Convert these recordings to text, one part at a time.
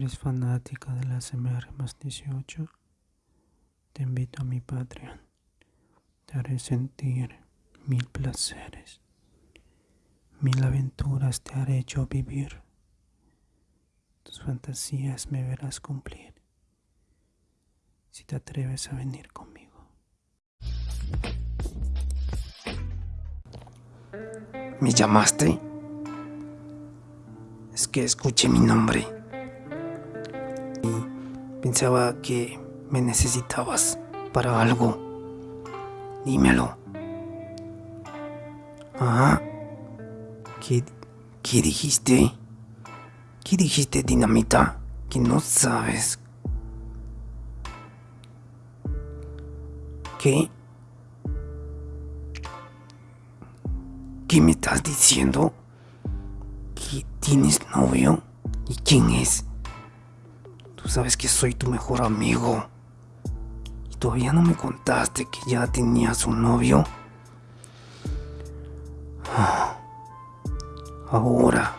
eres fanática de la CMR más 18, te invito a mi Patreon. Te haré sentir mil placeres. Mil aventuras te haré yo vivir. Tus fantasías me verás cumplir. Si te atreves a venir conmigo. ¿Me llamaste? Es que escuché mi nombre. Pensaba que me necesitabas para algo. Dímelo. Ah. ¿Qué, ¿Qué dijiste? ¿Qué dijiste, dinamita? Que no sabes. ¿Qué? ¿Qué me estás diciendo? ¿Que tienes novio? ¿Y quién es? Tú sabes que soy tu mejor amigo. ¿Y todavía no me contaste que ya tenías un novio? Ahora,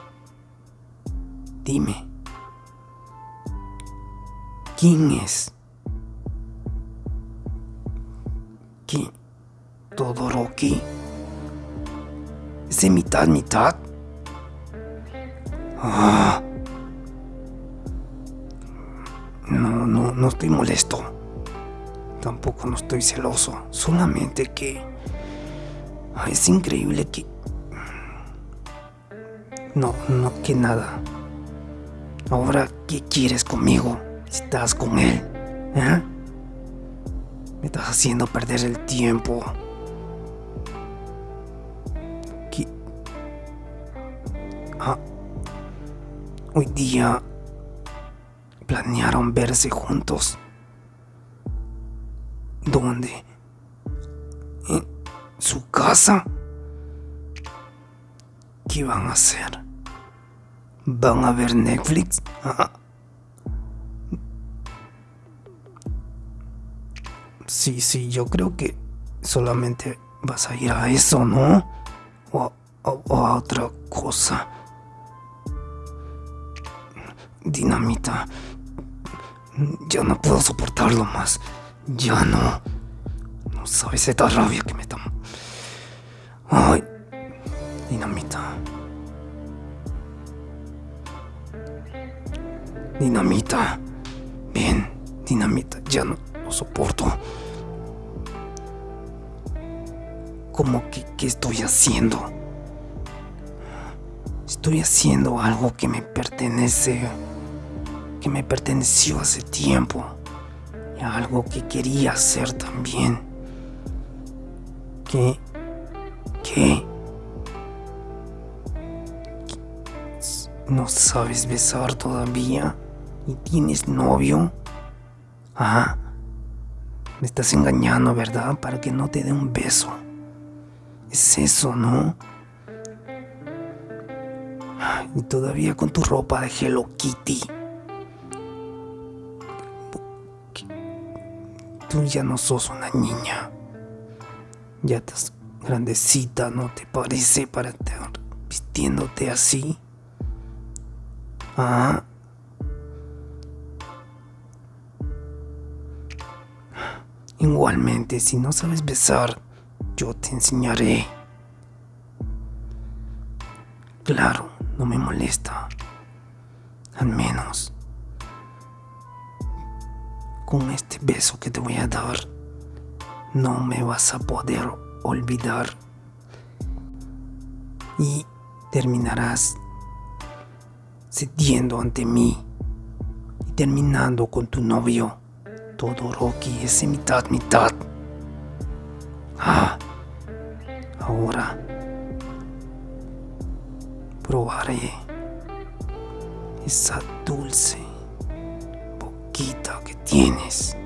dime, ¿quién es? ¿Qué? ¿Todoroki? ¿Es de mitad, mitad? Ah. No, estoy molesto. Tampoco no estoy celoso. Solamente que... Ah, es increíble que no, no, que nada. Ahora, ¿qué quieres conmigo? Estás con él, ¿eh? Me estás haciendo perder el tiempo. ¿Qué? Ah. Hoy día planearon verse juntos. ¿Dónde? ¿En su casa? ¿Qué van a hacer? ¿Van a ver Netflix? Ah. Sí, sí, yo creo que solamente vas a ir a eso, ¿no? O, a otra cosa. Dinamita, ya no puedo soportarlo más. Ya no. No sabes esta rabia que me da. Ay, dinamita. Dinamita. Bien, dinamita, ya no lo soporto. ¿Cómo que qué estoy haciendo? Estoy haciendo algo que me pertenece, que me perteneció hace tiempo, y algo que quería hacer también. ¿Qué? ¿Qué? ¿No sabes besar todavía? ¿Y tienes novio? Ah, me estás engañando, ¿verdad? Para que no te dé un beso. Es eso, ¿no? Y todavía con tu ropa de Hello Kitty. Tú ya no sos una niña. Ya estás grandecita, ¿no te parece? Para estar vistiéndote así. Ah. Igualmente, si no sabes besar, yo te enseñaré. Claro, no me molesta. Al menos con este beso que te voy a dar, no me vas a poder olvidar. Y terminarás cediendo ante mí y terminando con tu novio. Todo Rocky es mitad, mitad. Ah, ahora probaré esa dulce que tienes.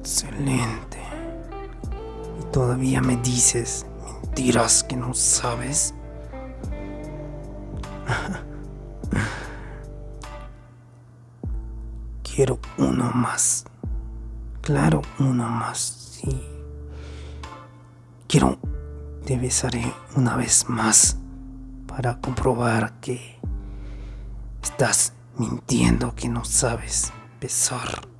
Excelente. Y todavía me dices mentiras que no sabes. Quiero uno más. Claro, uno más, sí. Quiero, te besaré una vez más para comprobar que estás mintiendo, que no sabes besar.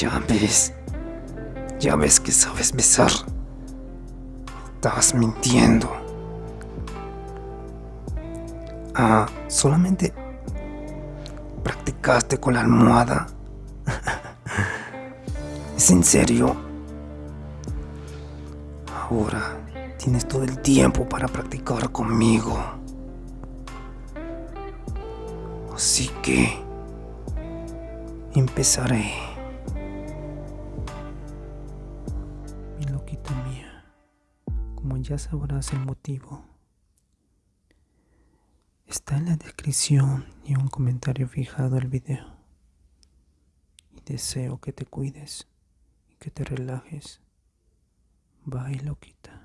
Ya ves, ya ves que sabes besar. Estabas mintiendo. Ah, solamente practicaste con la almohada. ¿Es en serio? Ahora tienes todo el tiempo para practicar conmigo. Así que empezaré. Ya sabrás el motivo, está en la descripción y un comentario fijado al video. Y deseo que te cuides y que te relajes. Bye, loquita.